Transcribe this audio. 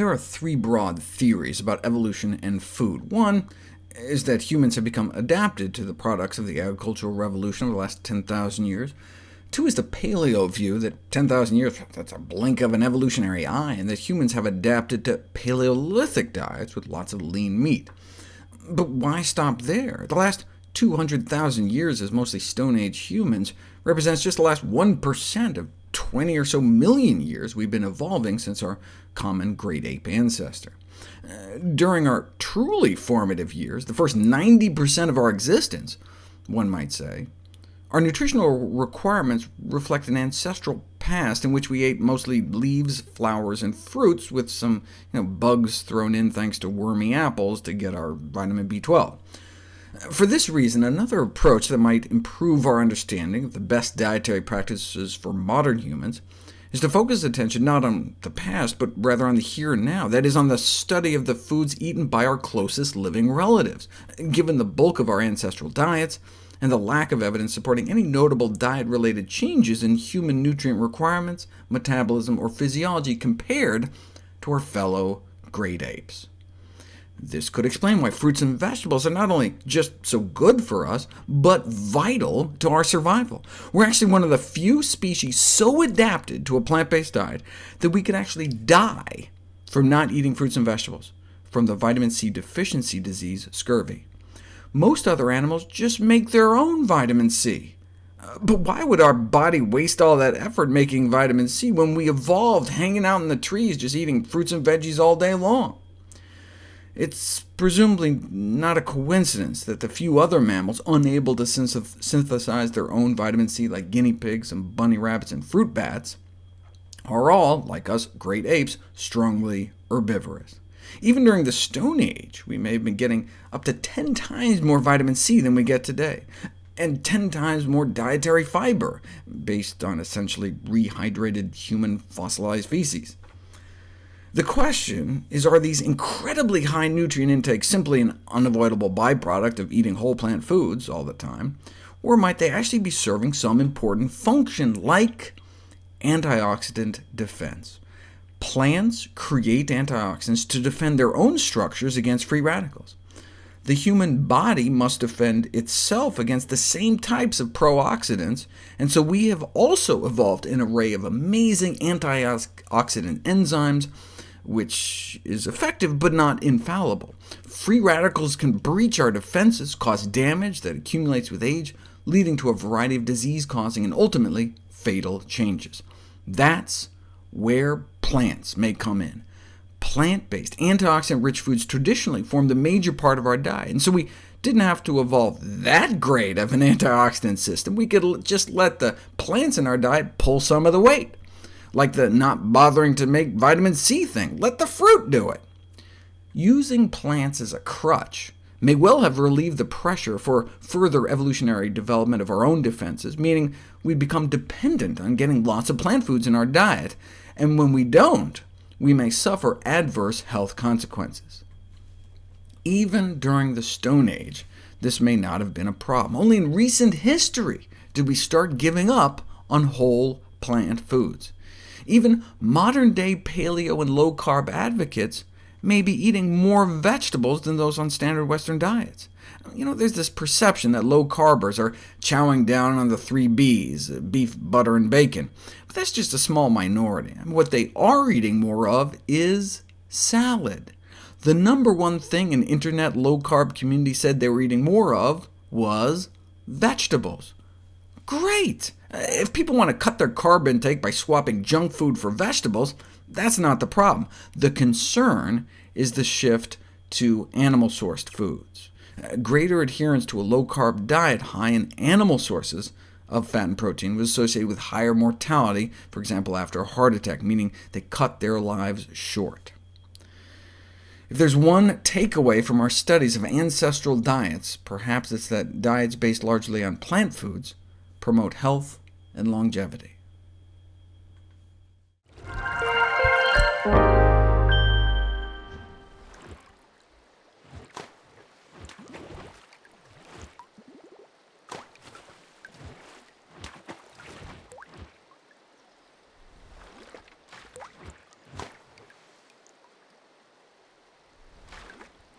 There are three broad theories about evolution and food. One is that humans have become adapted to the products of the agricultural revolution over the last 10,000 years. Two is the paleo view, that 10,000 years, that's a blink of an evolutionary eye, and that humans have adapted to Paleolithic diets with lots of lean meat. But why stop there? The last 200,000 years as mostly Stone Age humans represents just the last 1% of 20 or so million years we've been evolving since our common great ape ancestor. Uh, during our truly formative years, the first 90% of our existence, one might say, our nutritional requirements reflect an ancestral past in which we ate mostly leaves, flowers, and fruits, with some you know, bugs thrown in thanks to wormy apples to get our vitamin B12. For this reason, another approach that might improve our understanding of the best dietary practices for modern humans is to focus attention not on the past, but rather on the here and now, that is, on the study of the foods eaten by our closest living relatives. Given the bulk of our ancestral diets, and the lack of evidence supporting any notable diet-related changes in human nutrient requirements, metabolism, or physiology compared to our fellow great apes. This could explain why fruits and vegetables are not only just so good for us, but vital to our survival. We're actually one of the few species so adapted to a plant-based diet that we could actually die from not eating fruits and vegetables, from the vitamin C deficiency disease scurvy. Most other animals just make their own vitamin C. Uh, but why would our body waste all that effort making vitamin C when we evolved hanging out in the trees just eating fruits and veggies all day long? It's presumably not a coincidence that the few other mammals unable to synthesize their own vitamin C, like guinea pigs and bunny rabbits and fruit bats, are all, like us great apes, strongly herbivorous. Even during the Stone Age, we may have been getting up to 10 times more vitamin C than we get today, and 10 times more dietary fiber, based on essentially rehydrated human fossilized feces. The question is, are these incredibly high nutrient intakes simply an unavoidable byproduct of eating whole plant foods all the time, or might they actually be serving some important function, like antioxidant defense? Plants create antioxidants to defend their own structures against free radicals. The human body must defend itself against the same types of pro-oxidants, and so we have also evolved an array of amazing antioxidant enzymes, which is effective but not infallible. Free radicals can breach our defenses, cause damage that accumulates with age, leading to a variety of disease-causing and ultimately fatal changes. That's where plants may come in. Plant-based, antioxidant-rich foods traditionally formed a major part of our diet, and so we didn't have to evolve that great of an antioxidant system. We could just let the plants in our diet pull some of the weight, like the not bothering to make vitamin C thing. Let the fruit do it. Using plants as a crutch may well have relieved the pressure for further evolutionary development of our own defenses, meaning we become dependent on getting lots of plant foods in our diet, and when we don't, we may suffer adverse health consequences. Even during the Stone Age, this may not have been a problem. Only in recent history did we start giving up on whole plant foods. Even modern-day paleo and low-carb advocates may be eating more vegetables than those on standard Western diets. You know, there's this perception that low-carbers are chowing down on the three Bs, uh, beef, butter, and bacon, but that's just a small minority. what they are eating more of is salad. The number one thing an internet low-carb community said they were eating more of was vegetables. Great! Uh, if people want to cut their carb intake by swapping junk food for vegetables, that's not the problem. The concern is the shift to animal-sourced foods. Uh, greater adherence to a low-carb diet high in animal sources of fat and protein was associated with higher mortality, for example after a heart attack, meaning they cut their lives short. If there's one takeaway from our studies of ancestral diets, perhaps it's that diets based largely on plant foods promote health and longevity.